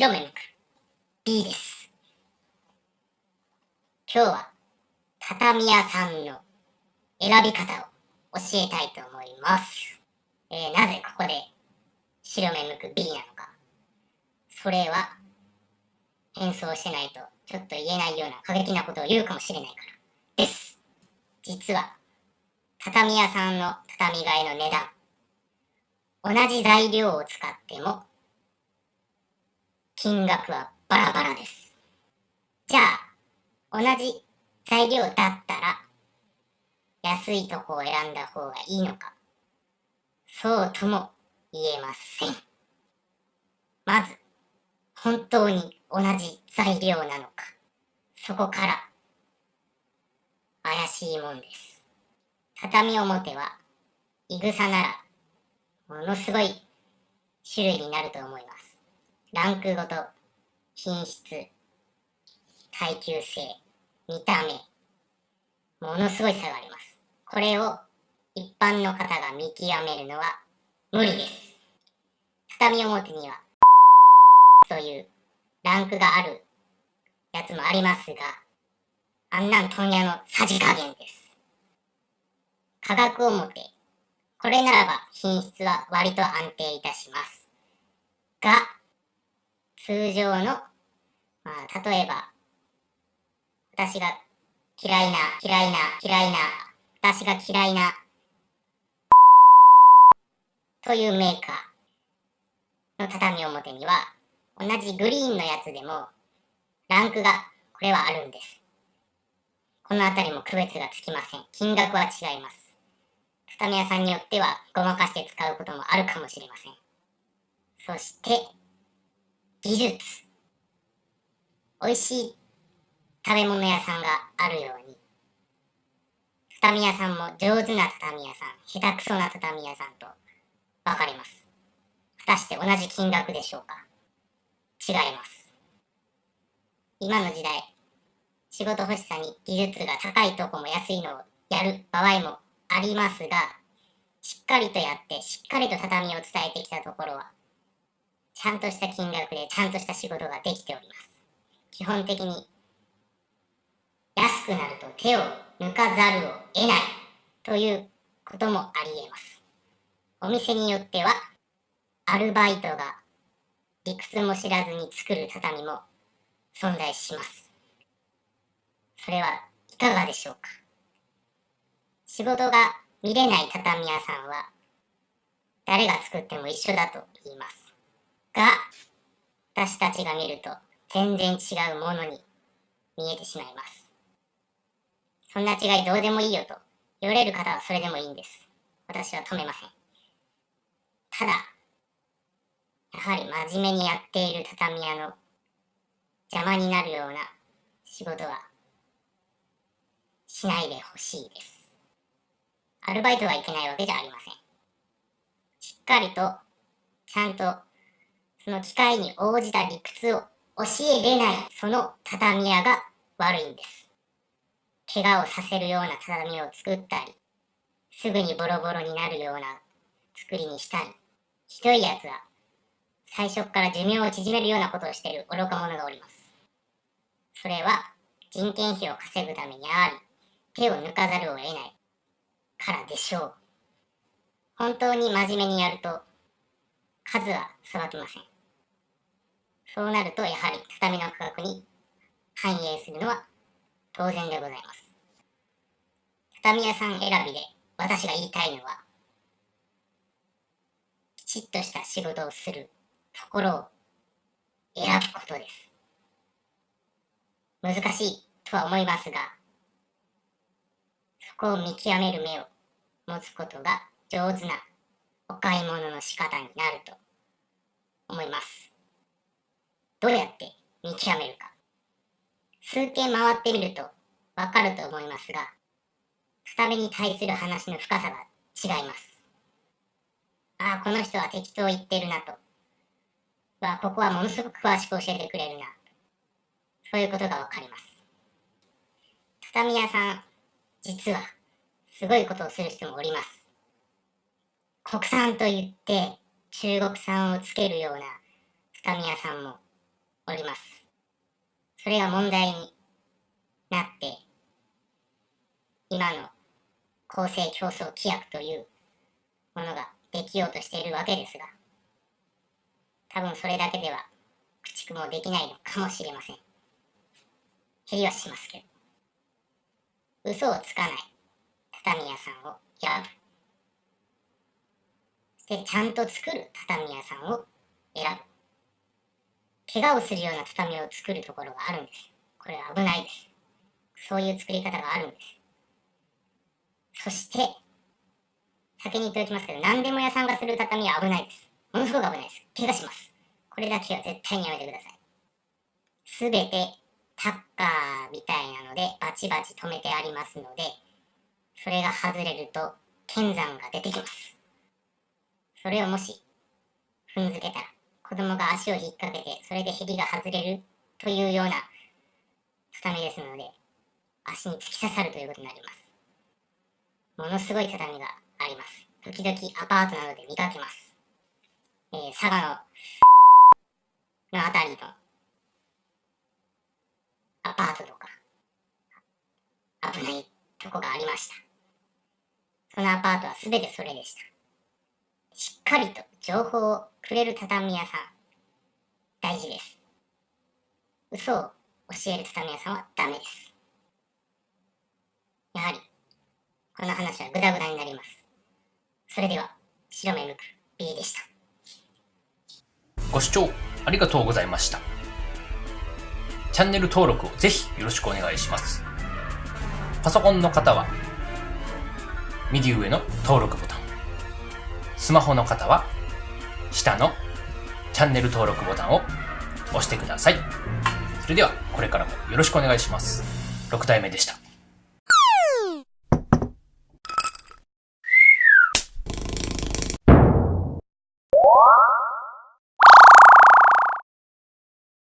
白目向く B です。今日は畳屋さんの選び方を教えたいと思います。えー、なぜここで白目向く B なのか。それは変装してないとちょっと言えないような過激なことを言うかもしれないからです。実は畳屋さんの畳替えの値段同じ材料を使っても金額はバラバラです。じゃあ、同じ材料だったら、安いとこを選んだ方がいいのか、そうとも言えません。まず、本当に同じ材料なのか、そこから、怪しいもんです。畳表は、いぐさなら、ものすごい種類になると思います。ランクごと、品質、耐久性、見た目、ものすごい差があります。これを一般の方が見極めるのは無理です。畳表には、というランクがあるやつもありますが、あんなん問屋のさじ加減です。価格表、これならば品質は割と安定いたします。が、通常の、まあ、例えば、私が嫌いな、嫌いな、嫌いな、私が嫌いな、というメーカーの畳表には、同じグリーンのやつでも、ランクが、これはあるんです。このあたりも区別がつきません。金額は違います。畳屋さんによっては、ごまかして使うこともあるかもしれません。そして、技術。美味しい食べ物屋さんがあるように。畳屋さんも上手な畳屋さん下手くそな畳屋さんと分かれます。果たして同じ金額でしょうか？違います。今の時代仕事欲しさに技術が高いとこも安いのをやる場合もありますがしっかりとやってしっかりと畳を伝えてきたところはちゃんとした金額でちゃんとした仕事ができております。基本的に安くなると手を抜かざるを得ないということもあり得ます。お店によってはアルバイトが理屈も知らずに作る畳も存在します。それはいかがでしょうか？仕事が見れない畳屋さんは誰が作っても一緒だと言います。が、私たちが見ると全然違うものに見えてしまいます。そんな違いどうでもいいよと言われる方はそれでもいいんです。私は止めません。ただ、やはり真面目にやっている畳屋の邪魔になるような仕事はしないでほしいです。アルバイトはいけないわけじゃありません。しっかりとちゃんとその機会に応じた理屈を教えれないその畳屋が悪いんです。怪我をさせるような畳を作ったり、すぐにボロボロになるような作りにしたり、ひどいやつは最初から寿命を縮めるようなことをしている愚か者がおります。それは人件費を稼ぐためにあり、手を抜かざるを得ないからでしょう。本当に真面目にやると数はさばきません。そうなると、やはり畳の価格に反映するのは当然でございます。畳屋さん選びで私が言いたいのは、きちっとした仕事をするところを選ぶことです。難しいとは思いますが、そこを見極める目を持つことが上手なお買い物の仕方になると思います。どうやって見極めるか。数件回ってみるとわかると思いますが、二目に対する話の深さが違います。ああ、この人は適当言ってるなと。は、ここはものすごく詳しく教えてくれるな。そういうことがわかります。畳屋さん、実は、すごいことをする人もおります。国産と言って中国産をつけるような畳屋さんもおります。それが問題になって、今の公正競争規約というものができようとしているわけですが、多分それだけでは駆逐もできないのかもしれません。減りはしますけど。嘘をつかない畳屋さんを選ぶ。そしてちゃんと作る畳屋さんを選ぶ。怪我をするような畳を作るところがあるんです。これは危ないです。そういう作り方があるんです。そして、先に言っておきますけど、何でも屋さんがする畳は危ないです。ものすごく危ないです。怪我します。これだけは絶対にやめてください。すべてタッカーみたいなのでバチバチ止めてありますので、それが外れると剣山が出てきます。それをもし踏んづけたら子供が足を引っ掛けて、それでヘビが外れるというような畳ですので、足に突き刺さるということになります。ものすごい畳があります。時々アパートなどで見かけます。えー、佐賀の、のあたりのアパートとか、危ないとこがありました。そのアパートは全てそれでした。しっかりと情報をくれる畳屋さん、大事です。嘘を教える畳屋さんはダメです。やはり、この話はグダグダになります。それでは、白目向く B でした。ご視聴ありがとうございました。チャンネル登録をぜひよろしくお願いします。パソコンの方は、右上の登録ボタン。スマホの方は、下のチャンネル登録ボタンを押してください。それでは、これからもよろしくお願いします。6代目でした。